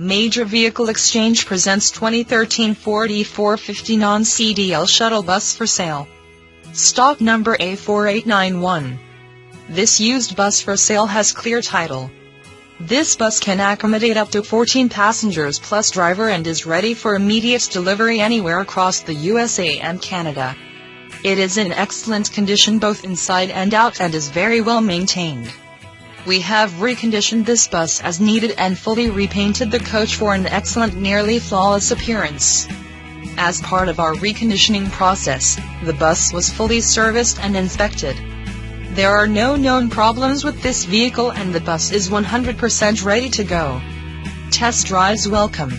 Major Vehicle Exchange presents 2013 Ford E450 non-CDL shuttle bus for sale. Stock number A4891. This used bus for sale has clear title. This bus can accommodate up to 14 passengers plus driver and is ready for immediate delivery anywhere across the USA and Canada. It is in excellent condition both inside and out and is very well maintained. We have reconditioned this bus as needed and fully repainted the coach for an excellent nearly flawless appearance. As part of our reconditioning process, the bus was fully serviced and inspected. There are no known problems with this vehicle and the bus is 100% ready to go. Test drives welcome.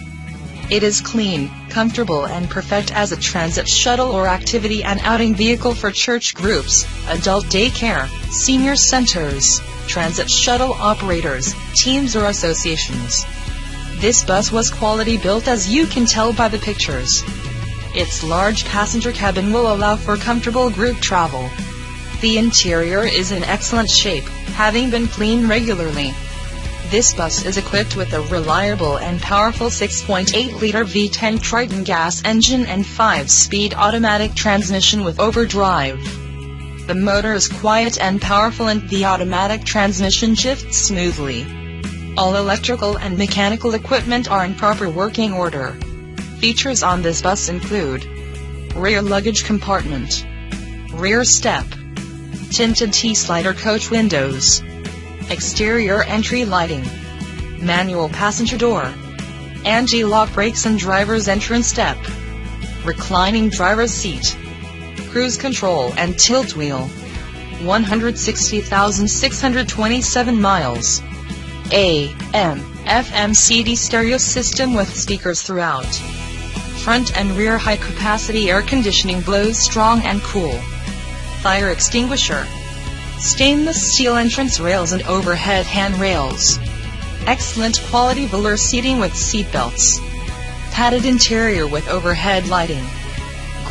It is clean, comfortable and perfect as a transit shuttle or activity and outing vehicle for church groups, adult daycare, senior centers, transit shuttle operators, teams or associations. This bus was quality built as you can tell by the pictures. Its large passenger cabin will allow for comfortable group travel. The interior is in excellent shape, having been cleaned regularly. This bus is equipped with a reliable and powerful 6.8-liter V10 Triton gas engine and 5-speed automatic transmission with overdrive. The motor is quiet and powerful and the automatic transmission shifts smoothly. All electrical and mechanical equipment are in proper working order. Features on this bus include rear luggage compartment, rear step, tinted T-slider coach windows, exterior entry lighting, manual passenger door, anti-lock brakes and driver's entrance step, reclining driver's seat, cruise control and tilt wheel. 160,627 miles. AM, FM CD stereo system with speakers throughout. Front and rear high capacity air conditioning blows strong and cool. Fire extinguisher. Stainless steel entrance rails and overhead handrails. Excellent quality velour seating with seat belts. Padded interior with overhead lighting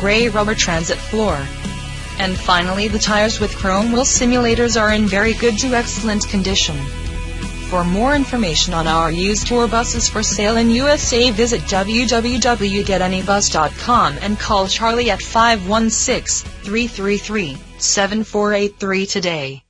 gray rubber transit floor. And finally the tires with chrome wheel simulators are in very good to excellent condition. For more information on our used tour buses for sale in USA visit www.getanybus.com and call Charlie at 516-333-7483 today.